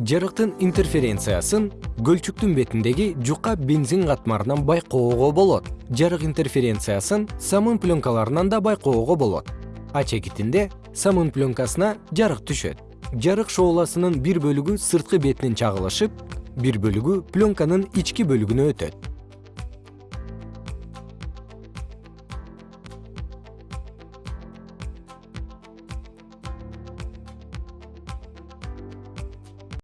жарыктын интерференциясын көлчүктүн бетиндеги жука бензин катмарынан байкоого болот. Жарык интерференциясын самын пленкаларынан да байкоого болот. А чекитинде самын пленкасына жарык түшөт. Жарык шооласынын бир бөлүгү сырткы бетинен чагылышып бир бөлүгү пленканын ички бөлүгүнө өтөт.